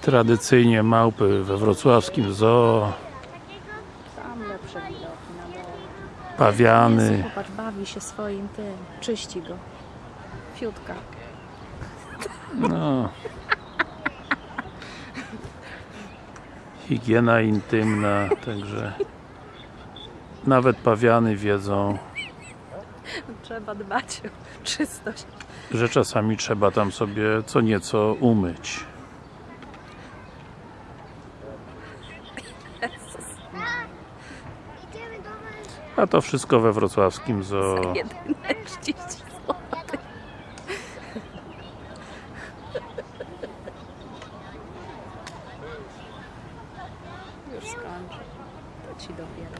Tradycyjnie małpy we wrocławskim zoo, Tam lepsze widoki na dole. pawiany. Popatrz, bawi się swoim tym. Czyści go. Fiutka. No. Higiena intymna, także nawet pawiany wiedzą, Trzeba dbać o czystość że czasami trzeba tam sobie co nieco umyć. A to wszystko we wrocławskim zoo. Za już skończę. To ci dopiero.